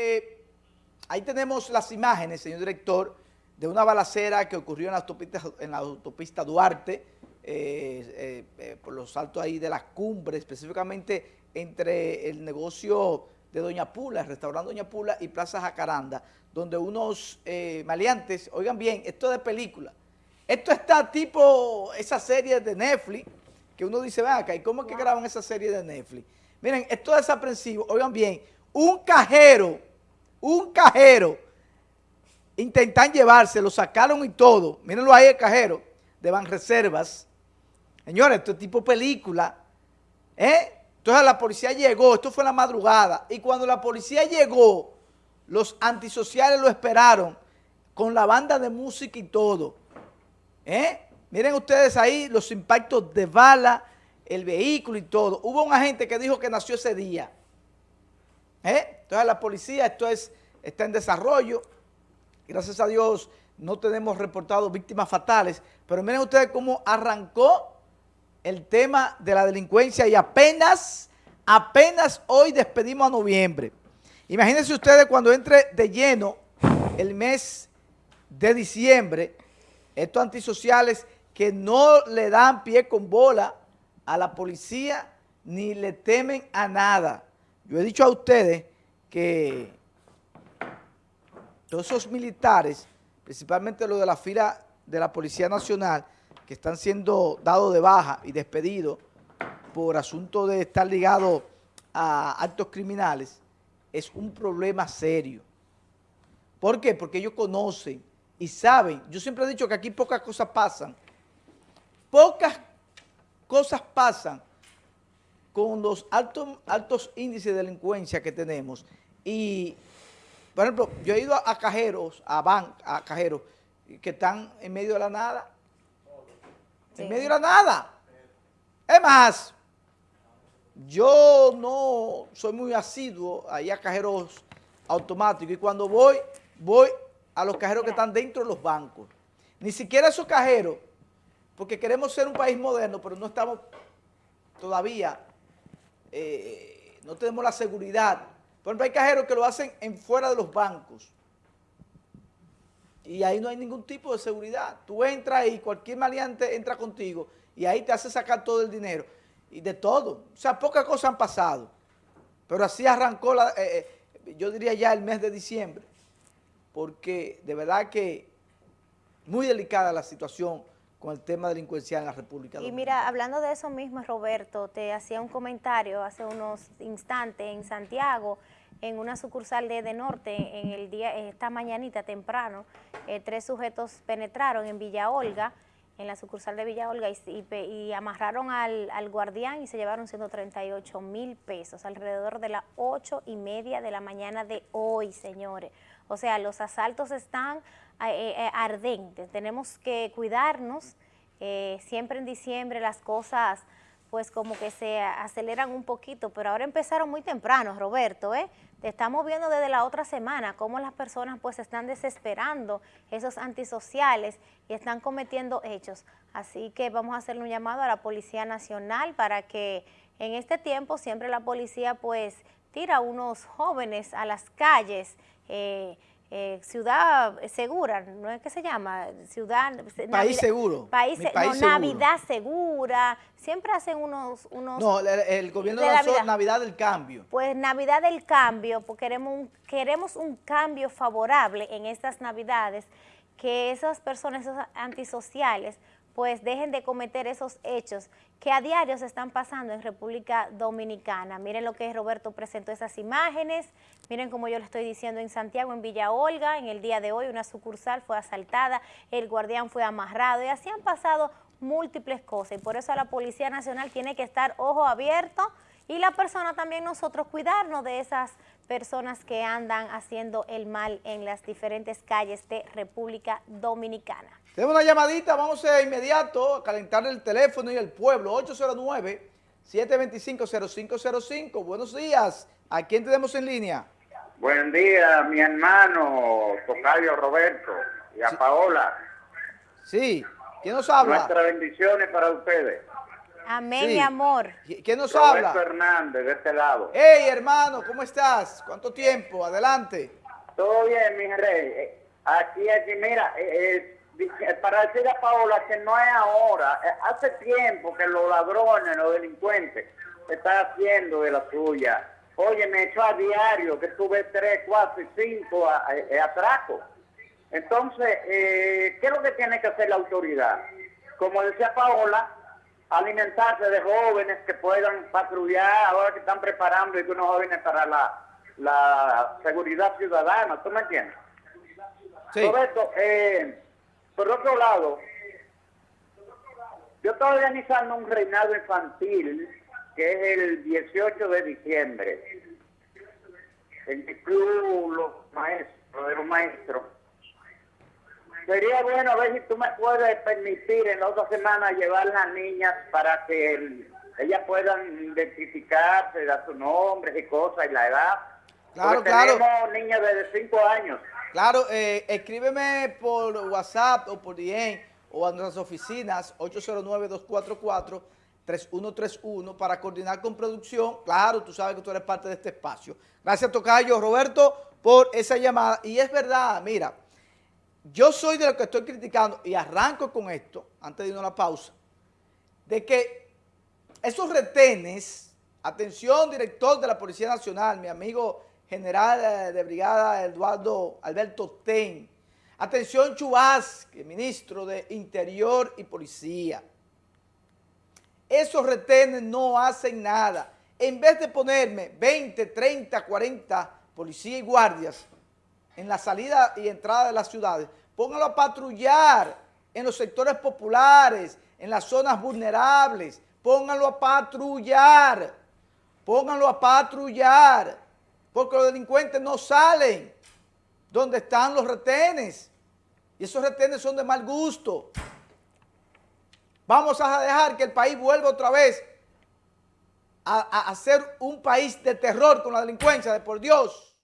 eh, ahí tenemos las imágenes, señor director, de una balacera que ocurrió en la autopista, en la autopista Duarte, eh, eh, por los saltos ahí de las cumbres, específicamente entre el negocio de Doña Pula, el restaurante Doña Pula y Plaza Jacaranda, donde unos maleantes, oigan bien, esto de película, esto está tipo esa serie de Netflix, que uno dice, ven acá, ¿y cómo es que graban esa serie de Netflix? Miren, esto es desaprensivo, oigan bien, un cajero, un cajero, intentan llevarse, lo sacaron y todo, mírenlo ahí el cajero, de Banreservas, señores, esto es tipo película, ¿eh? Entonces la policía llegó, esto fue la madrugada, y cuando la policía llegó, los antisociales lo esperaron, con la banda de música y todo, ¿eh? Miren ustedes ahí los impactos de bala, el vehículo y todo. Hubo un agente que dijo que nació ese día. ¿Eh? Entonces la policía, esto es, está en desarrollo. Gracias a Dios no tenemos reportado víctimas fatales. Pero miren ustedes cómo arrancó el tema de la delincuencia y apenas, apenas hoy despedimos a noviembre. Imagínense ustedes cuando entre de lleno el mes de diciembre, estos antisociales que no le dan pie con bola a la policía ni le temen a nada. Yo he dicho a ustedes que todos esos militares, principalmente los de la fila de la Policía Nacional, que están siendo dados de baja y despedidos por asunto de estar ligados a actos criminales, es un problema serio. ¿Por qué? Porque ellos conocen y saben, yo siempre he dicho que aquí pocas cosas pasan, Pocas cosas pasan con los altos, altos índices de delincuencia que tenemos. Y, por ejemplo, yo he ido a, cajeros, a ban, a cajeros, que están en medio de la nada. En medio de la nada. Es más, yo no soy muy asiduo ahí a cajeros automáticos y cuando voy, voy a los cajeros que están dentro de los bancos. Ni siquiera esos cajeros porque queremos ser un país moderno, pero no estamos todavía, eh, no tenemos la seguridad. Por ejemplo, hay cajeros que lo hacen en fuera de los bancos. Y ahí no hay ningún tipo de seguridad. Tú entras y cualquier maleante entra contigo y ahí te hace sacar todo el dinero. Y de todo. O sea, pocas cosas han pasado. Pero así arrancó, la, eh, eh, yo diría ya el mes de diciembre. Porque de verdad que muy delicada la situación con el tema delincuencial en la República Dominicana. Y mira, hablando de eso mismo, Roberto, te hacía un comentario hace unos instantes en Santiago, en una sucursal de, de Norte, en el día, esta mañanita temprano, eh, tres sujetos penetraron en Villa Olga, en la sucursal de Villa Olga, y, amarraron al, al, guardián y se llevaron 138 mil pesos, alrededor de las ocho y media de la mañana de hoy, señores. O sea, los asaltos están eh, eh, ardentes, tenemos que cuidarnos, eh, siempre en diciembre las cosas pues como que se aceleran un poquito, pero ahora empezaron muy temprano, Roberto, ¿eh? Te estamos viendo desde la otra semana cómo las personas pues están desesperando esos antisociales y están cometiendo hechos. Así que vamos a hacerle un llamado a la Policía Nacional para que en este tiempo siempre la policía pues tira a unos jóvenes a las calles, eh, eh, ciudad segura, ¿no es que se llama? Ciudad... País seguro. País, no, Navidad segura. Siempre hacen unos... unos no, el, gobierno de Navidad. Navidad del Cambio. Pues Navidad del Cambio, porque queremos un, queremos un cambio favorable en estas Navidades, que esas personas, esos antisociales, pues dejen de cometer esos hechos que a diario se están pasando en República Dominicana. Miren lo que Roberto presentó esas imágenes, miren como yo le estoy diciendo en Santiago, en Villa Olga, en el día de hoy una sucursal fue asaltada, el guardián fue amarrado y así han pasado múltiples cosas. Y por eso la Policía Nacional tiene que estar ojo abierto y la persona también nosotros cuidarnos de esas personas que andan haciendo el mal en las diferentes calles de República Dominicana. Tenemos una llamadita, vamos a inmediato a calentar el teléfono y el pueblo, 809-725-0505. Buenos días, ¿a quién tenemos en línea? Buen día, mi hermano Tocayo Roberto y a Paola. Sí, ¿quién nos habla? Nuestras bendiciones para ustedes. Amén, Sí. mi amor. ¿Quién nos Roberto habla? Hernández, de este lado. Hey, hermano, ¿cómo estás? ¿Cuánto tiempo? Adelante. Todo bien, mi rey. Eh, Aquí, aquí, mira, eh, eh, dice- para decirle a Paola que no es ahora, eh, hace tiempo que los ladrones, los delincuentes, están haciendo de la suya. Oye, me echó a diario que tuve tres, cuatro y cinco eh, atracos. Entonces, eh, ¿qué es lo que tiene que hacer la autoridad? Como decía Paola, alimentarse de jóvenes que puedan patrullar, ahora que están preparando y que unos jóvenes para la, la seguridad ciudadana, ¿tú me entiendes? Sí. Roberto, eh, por otro lado, yo estoy organizando un reinado infantil que es el 18 de diciembre en mi club Los Maestros, de los Maestros. Sería bueno a ver si tú me puedes permitir en la otra semana llevar las niñas para que el- ellas puedan identificarse, dar su nombre y cosas y la edad. Claro, Porque claro. Tenemos niñas de 5 años. Claro, eh, escríbeme por WhatsApp o por DM o a nuestras oficinas 809-244-3131 para coordinar con producción. Claro, tú sabes que tú eres parte de este espacio. Gracias, Tocayo Roberto, por esa llamada. Y es verdad, mira, yo soy de lo que estoy criticando y arranco con esto, antes de irnos a la pausa, de que esos retenes, atención, director de la Policía Nacional, mi amigo general eh, de brigada Eduardo Alberto Ten, atención Chubasque, ministro de Interior y Policía, esos retenes no hacen nada. En vez de ponerme 20, 30, 40 policías y guardias en la salida y entrada de las ciudades, póngalo a patrullar en los sectores populares, en las zonas vulnerables, pónganlo a patrullar, pónganlo a patrullar, porque los delincuentes no salen donde están los retenes, y esos retenes son de mal gusto. Vamos a dejar que el país vuelva otra vez a, a- a ser un país de terror con la delincuencia, de por Dios.